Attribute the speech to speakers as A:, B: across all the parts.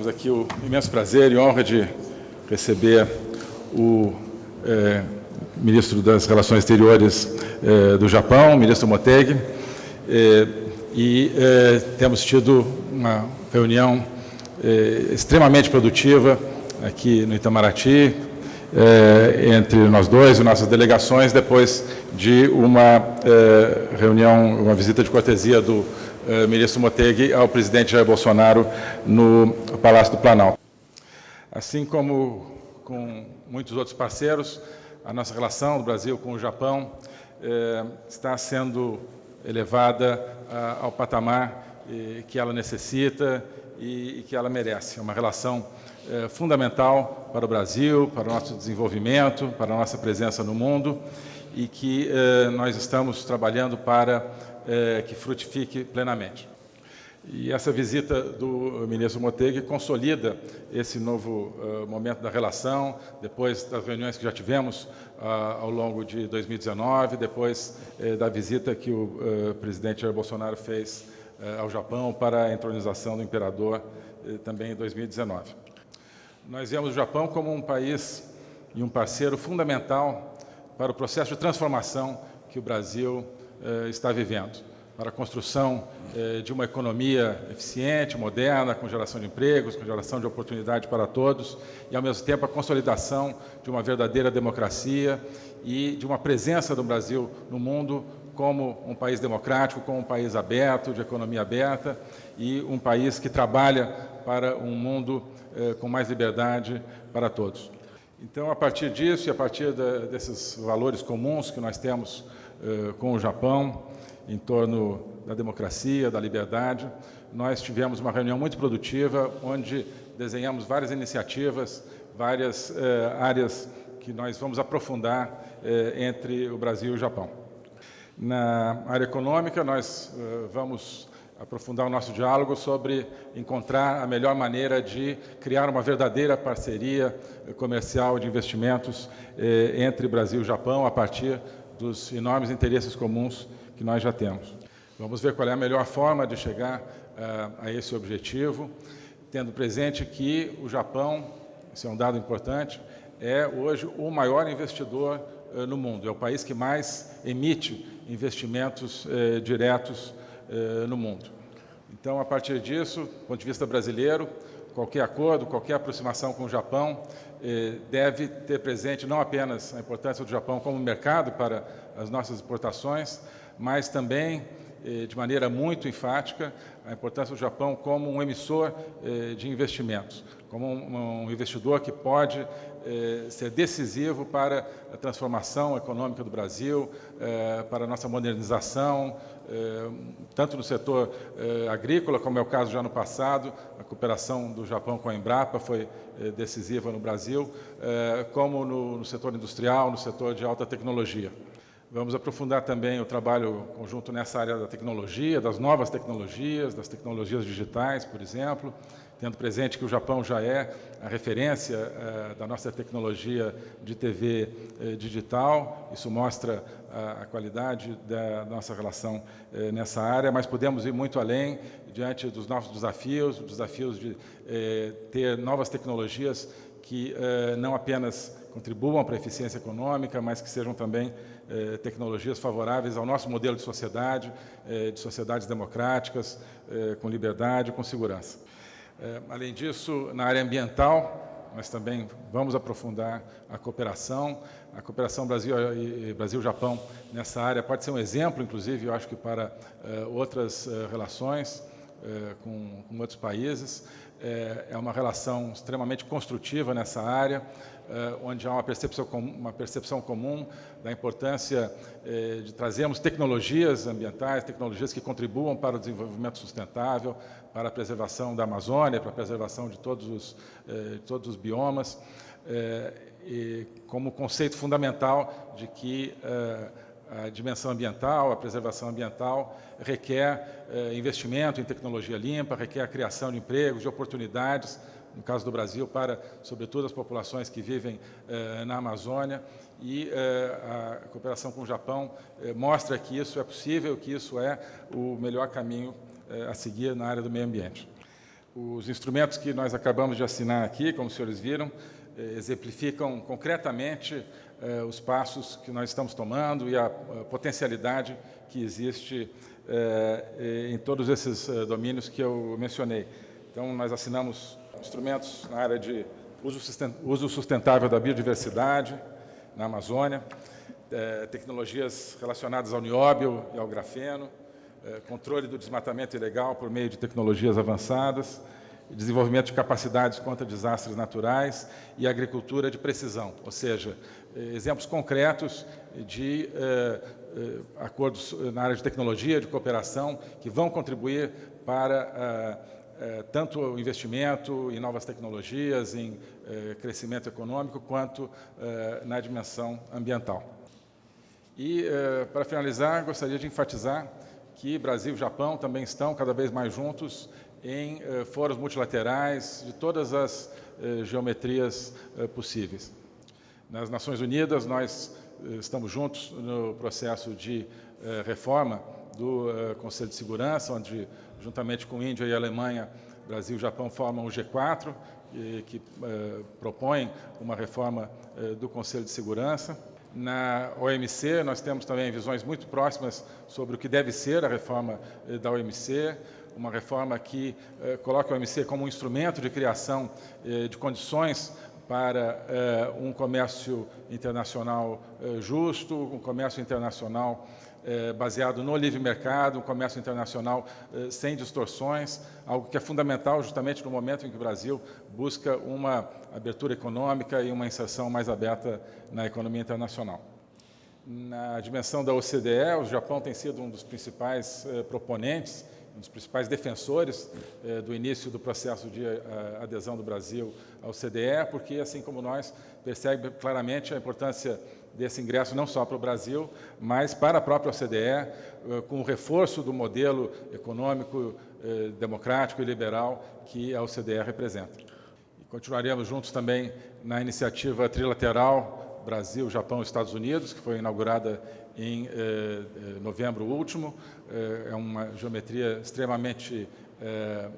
A: Temos aqui o imenso prazer e honra de receber o é, ministro das Relações Exteriores é, do Japão, ministro Motegi, é, e é, temos tido uma reunião é, extremamente produtiva aqui no Itamaraty, é, entre nós dois e nossas delegações, depois de uma reunião, uma visita de cortesia do eh, ministro Motegi ao presidente Jair Bolsonaro no Palácio do Planalto. Assim como com muitos outros parceiros, a nossa relação do Brasil com o Japão eh, está sendo elevada ah, ao patamar eh, que ela necessita e, e, que ela merece. É uma relação eh, fundamental para o Brasil, para o nosso desenvolvimento, para a nossa presença no mundo e que eh, nós estamos trabalhando para é, que frutifique plenamente. E essa visita do ministro Motegi consolida esse novo uh, momento da relação, depois das reuniões que já tivemos uh, ao longo de 2019, depois uh, da visita que o presidente Jair Bolsonaro fez ao Japão para a entronização do imperador também em 2019. Nós vemos o Japão como um país e um parceiro fundamental para o processo de transformação que o Brasil eh, está vivendo, para a construção eh, de uma economia eficiente, moderna, com geração de empregos, com geração de oportunidade para todos, e, ao mesmo tempo, a consolidação de uma verdadeira democracia e de uma presença do Brasil no mundo como um país democrático, como um país aberto, de economia aberta, e um país que trabalha para um mundo eh, com mais liberdade para todos. Então, a partir disso e a partir desses valores comuns que nós temos com o Japão, em torno da democracia, da liberdade. Nós tivemos uma reunião muito produtiva, onde desenhamos várias iniciativas, várias eh, áreas que nós vamos aprofundar eh, entre o Brasil e o Japão. Na área econômica, nós vamos aprofundar o nosso diálogo sobre encontrar a melhor maneira de criar uma verdadeira parceria comercial de investimentos entre Brasil e Japão a partir dos enormes interesses comuns que nós já temos. Vamos ver qual é a melhor forma de chegar uh, a esse objetivo, tendo presente que o Japão, esse é um dado importante, é hoje o maior investidor uh, no mundo, é o país que mais emite investimentos uh, diretos no mundo. Então, a partir disso, do ponto de vista brasileiro, qualquer acordo, qualquer aproximação com o Japão deve ter presente não apenas a importância do Japão como mercado para as nossas exportações, mas também, eh, de maneira muito enfática, a importância do Japão como um emissor eh, de investimentos, como um investidor que pode ser decisivo para a transformação econômica do Brasil, para a nossa modernização, eh, tanto no setor eh, agrícola, como é o caso já no passado, a cooperação do Japão com a Embrapa foi eh, decisiva no Brasil, como no setor industrial, no setor de alta tecnologia. Vamos aprofundar também o trabalho conjunto nessa área da tecnologia, das novas tecnologias, das tecnologias digitais, por exemplo, tendo presente que o Japão já é a referência eh, da nossa tecnologia de TV eh, digital. Isso mostra a, a qualidade da nossa relação eh, nessa área, mas podemos ir muito além diante dos novos desafios, desafios de ter novas tecnologias que não apenas contribuam para a eficiência econômica, mas que sejam também eh, tecnologias favoráveis ao nosso modelo de sociedade, eh, de sociedades democráticas, eh, com liberdade com segurança. Além disso, na área ambiental, nós também vamos aprofundar a cooperação. A cooperação Brasil Brasil-Japão nessa área pode ser um exemplo, inclusive, eu acho que para outras relações com, com outros países. É uma relação extremamente construtiva nessa área. Onde há uma percepção, uma percepção comum da importância de trazermos tecnologias ambientais, tecnologias que contribuam para o desenvolvimento sustentável, para a preservação da Amazônia, para a preservação de todos os, eh, todos os biomas, e como conceito fundamental de que a dimensão ambiental, a preservação ambiental, requer investimento em tecnologia limpa, requer a criação de empregos, de oportunidades no caso do Brasil, para, sobretudo, as populações que vivem eh, na Amazônia. E eh, a cooperação com o Japão eh, mostra que isso é possível, que isso é o melhor caminho a seguir na área do meio ambiente. Os instrumentos que nós acabamos de assinar aqui, como os senhores viram, eh, exemplificam concretamente eh, os passos que nós estamos tomando e a, potencialidade que existe em todos esses domínios que eu mencionei. Então, nós assinamos instrumentos na área de uso sustentável da biodiversidade na Amazônia, tecnologias relacionadas ao nióbio e ao grafeno, controle do desmatamento ilegal por meio de tecnologias avançadas, desenvolvimento de capacidades contra desastres naturais e agricultura de precisão, ou seja, eh, exemplos concretos de eh, eh, acordos na área de tecnologia, de cooperação, que vão contribuir para tanto o investimento em novas tecnologias, em crescimento econômico, quanto na dimensão ambiental. E, para finalizar, gostaria de enfatizar que Brasil e Japão também estão cada vez mais juntos em eh, multilaterais de todas as eh, geometrias eh, possíveis. Nas Nações Unidas, nós eh, estamos juntos no processo de eh, reforma do eh, Conselho de Segurança, onde, juntamente com Índia e Alemanha, Brasil e Japão formam o G4, que propõe uma reforma do Conselho de Segurança. Na OMC, nós temos também visões muito próximas sobre o que deve ser a reforma da OMC, uma reforma que eh, coloca o OMC como um instrumento de criação eh, de condições para eh, um comércio internacional eh, justo, um comércio internacional eh, baseado no livre mercado, um comércio internacional eh, sem distorções, algo que é fundamental justamente no momento em que o Brasil busca uma abertura econômica e uma inserção mais aberta na economia internacional. Na dimensão da OCDE, o Japão tem sido um dos principais proponentes um dos principais defensores do início do processo de adesão do Brasil ao CDE, porque, assim como nós, percebe claramente a importância desse ingresso não só para o Brasil, mas para a própria OCDE, eh, com o reforço do modelo econômico, eh, democrático e liberal que a OCDE representa. Continuaremos juntos também na iniciativa trilateral Brasil, Japão e Estados Unidos, que foi inaugurada em eh, novembro último. É uma geometria extremamente eh,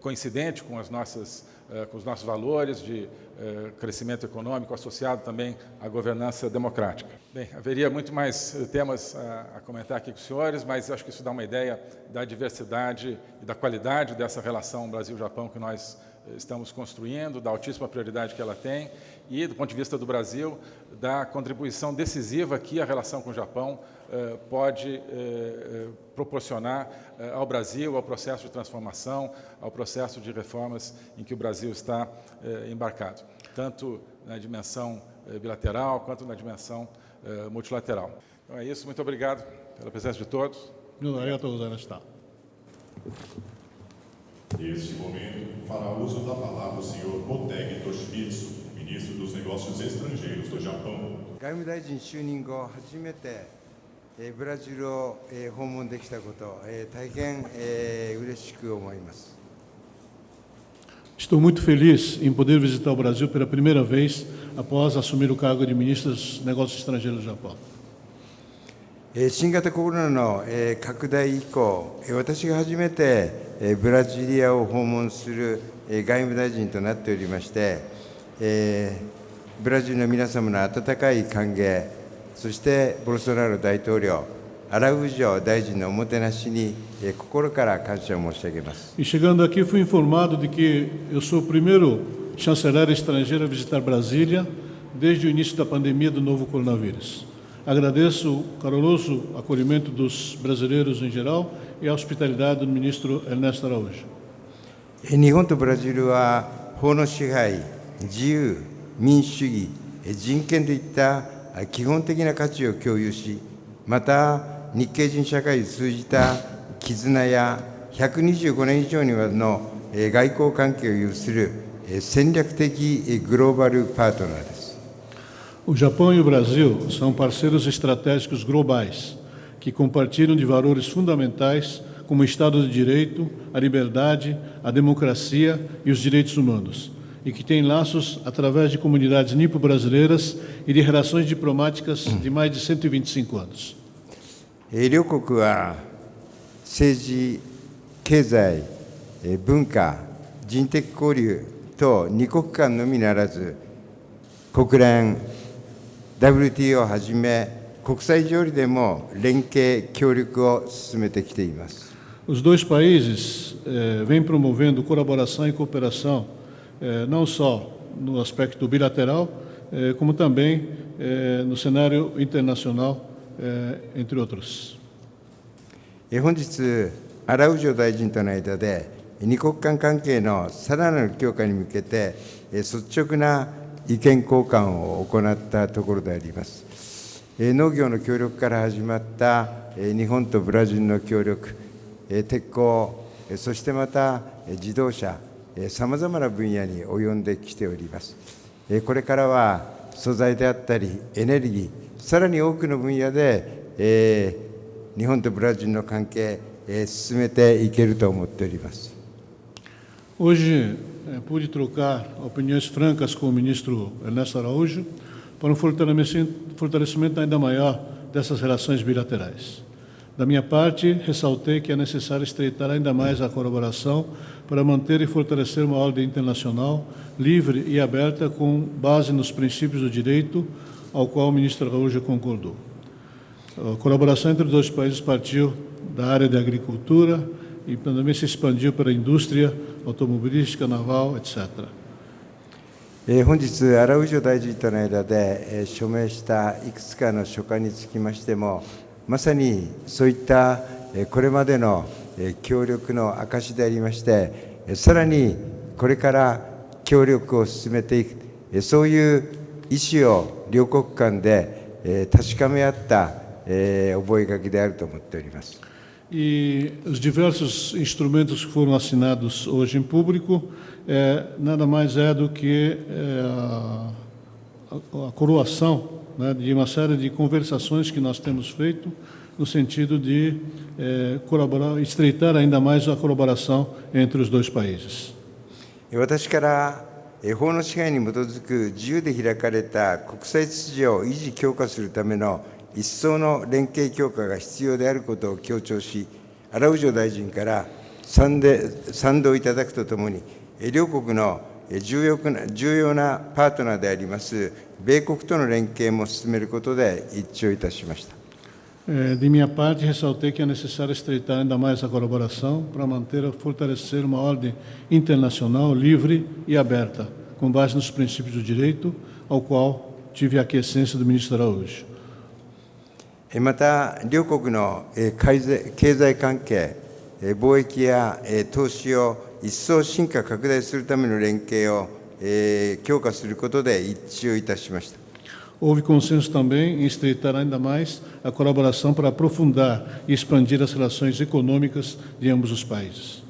A: coincidente com, as nossas, eh, com os nossos valores de eh, crescimento econômico associado também à governança democrática. Bem, haveria muito mais temas a comentar aqui com os senhores, mas acho que isso dá uma ideia da diversidade e da qualidade dessa relação Brasil-Japão que nós estamos construindo, da altíssima prioridade que ela tem e, do ponto de vista do Brasil, da contribuição decisiva que a relação com o Japão eh, pode eh, eh, proporcionar eh, ao Brasil, ao processo de transformação, ao processo de reformas em que o Brasil está eh, embarcado, tanto na dimensão eh, bilateral quanto na dimensão multilateral. Então é isso, muito obrigado pela presença de todos.
B: Obrigado, Neste
C: momento, fará uso da palavra o senhor Motegi Toshimitsu, ministro dos Negócios Estrangeiros do Japão.
D: 外務大臣就任後初めて、えブラジルを、え訪問できたこと、え大変、え嬉しく思います。
B: Estou muito feliz em poder visitar o Brasil pela primeira vez após assumir o cargo de ministro dos Negócios Estrangeiros do Japão.
D: 新型コロナの拡大以降、私が初めてブラジリアを訪問する外務大臣となっておりまして、えー、ブラジルの皆様の温かい歓迎、そしてボルソナロ大統領、アラウジョ大臣のおもてなしに、えー、心から感謝を申し上げます。
B: E chegando aqui, fui informado de que eu sou o primeiro chanceler estrangeiro a visitar Brasília desde o início da pandemia do novo coronavírus. Agradeço o caloroso acolhimento dos brasileiros em geral e a hospitalidade do ministro Ernesto Araújo.
D: 日本とブラジルは法の支配、自由、民主主義、人権といった基本的な価値を共有し、また日系人社会を通じた絆や125年以上にわたるの外交関係を有する戦略的グローバルパートナーです。
B: O Japão e o Brasil são parceiros estratégicos globais que compartilham de valores fundamentais como o Estado de Direito, a liberdade, a democracia e os direitos humanos e que tem laços através de comunidades nipo-brasileiras e de relações diplomáticas de mais de 125 anos.
D: 両国は政治、経済、文化、 人的交流と二国間のみならず、国連、WTO をはじめ、国際上でも連携、協力を進めてきています。
B: Os dois países eh, vêm promovendo colaboração e cooperação, eh, não só no aspecto bilateral, como também no cenário internacional, entre outros.
D: え本日、荒尾大臣との間で、二国間関係のさらなる強化に向けて、率直な意見交換を行ったところであります。農業の協力から始まった日本とブラジルの協力、鉄鋼、そしてまた自動車、さまざまな分野に及んできております。これからは素材であったり、エネルギー、さらに多くの分野で、えー日本とブラジルの関係、えー進めていけると思っております。
B: Hoje pude trocar opiniões francas com o ministro Ernesto Araújo para um fortalecimento ainda maior dessas relações bilaterais. Da minha parte, ressaltei que é necessário estreitar ainda mais a colaboração para manter e fortalecer uma ordem internacional livre e aberta com base nos princípios do direito, ao qual o ministro Araújo concordou. A colaboração entre os dois países partiu da área da agricultura e também se expandiu para a indústria automobilística, naval, etc.
D: えー本日、荒尾大臣との間で、えー署名したいくつかの書簡につきましても、 まさにそういった、これまでの、協力の証でありまして、さらにこれから協力を進めていく、そういう意思を両国間で、確かめ合った、えー覚書であると思っております。
B: E os diversos instrumentos que foram assinados hoje em público é, nada mais é do que é, a- a coroação né, de uma série de conversações que nós temos feito no sentido de é, colaborar, estreitar ainda mais a colaboração entre os dois países.
D: 私から法の支配に基づく自由で開かれた国際秩序を維持強化するための一層の連携強化が必要であることを強調し、アラウジョ大臣から賛同いただくとともに、両国の
B: de minha parte, ressaltei que é necessário estreitar ainda mais a colaboração para manter e fortalecer uma ordem internacional livre e aberta, com base nos princípios do direito, ao qual tive a aquiescência do ministro Araújo.
D: また、両国の経済関係、貿易や投資を一層進化拡大するための連携をえー強化することで一致をいたしました。
B: Houve consenso também em estreitar ainda mais a colaboração para aprofundar e expandir as relações econômicas de ambos os países.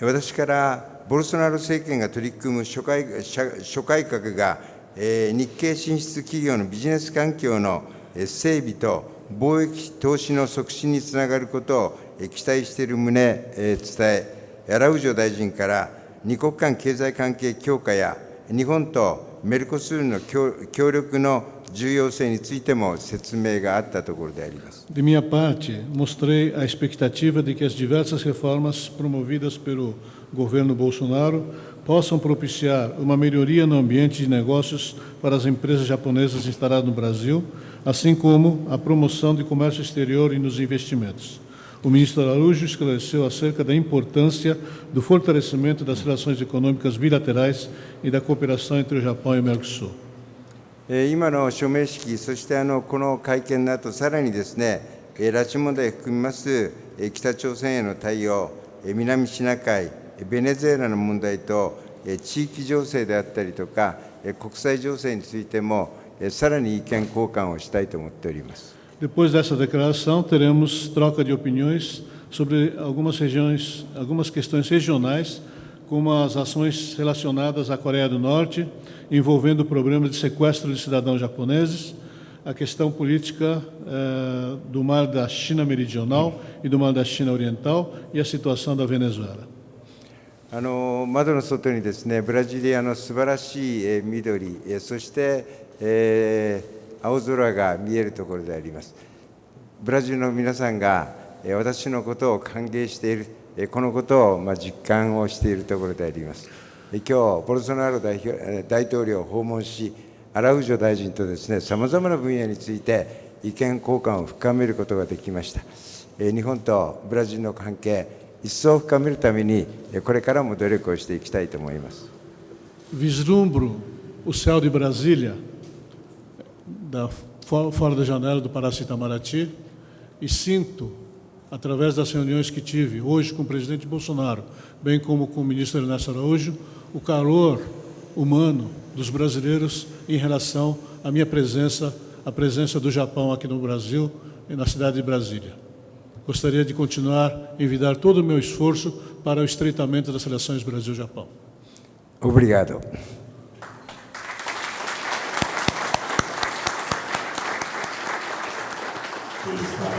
D: 私からボルソナロ政権が取り組む諸改社諸改革が、えー日系進出企業のビジネス環境のえー整備と貿易投資の促進につながることをえー期待している旨、えー伝え、荒尾大臣から二国間経済関係強化や日本とメルコスールの協協力の重要性についても説明があったところであります。
B: De minha parte, mostrei a expectativa de que as diversas reformas promovidas pelo governo Bolsonaro possam propiciar uma melhoria no ambiente de negócios para as empresas japonesas instaladas no Brasil, assim como a promoção de comércio exterior e nos investimentos. O ministro Araújo esclareceu acerca da importância do fortalecimento das relações econômicas bilaterais e da cooperação entre o Japão e o Mercosul.
D: 今の署名式、そしてあのこの会見の後、さらにですね、拉致問題を含みます北朝鮮への対応、南シナ海、ベネズエラの問題と、地域情勢であったりとか、国際情勢についても、さらに意見交換をしたいと思っております。
B: Depois dessa declaração, teremos troca de opiniões sobre algumas regiões, algumas questões regionais, como as ações relacionadas à Coreia do Norte, envolvendo o problema de sequestro de cidadãos japoneses, a questão política eh, do Mar da China Meridional e do Mar da China Oriental e a situação da Venezuela.
D: あの窓の外にですねブラジリアの素晴らしい緑そして、えー青空が見えるところであります。ブラジルの皆さんがえ私のことを歓迎している、えこのことをまあ実感をしているところであります。え今日、ボルソナロ代表え大統領を訪問し、アラウジョ大臣とですね、さまざまな分野について意見交換を深めることができました。え日本とブラジルの関係、一層深めるために、えこれからも努力をしていきたいと思います。
B: Vislumbro o céu de Brasília, da, fo- fora da janela do Palácio Itamaraty, e sinto, através das reuniões que tive hoje com o presidente Bolsonaro, bem como com o ministro Ernesto Araújo, o calor humano dos brasileiros em relação à minha presença, à presença do Japão aqui no Brasil e na cidade de Brasília. Gostaria de continuar a envidar todo o meu esforço para o estreitamento das relações Brasil-Japão.
D: Obrigado.
C: please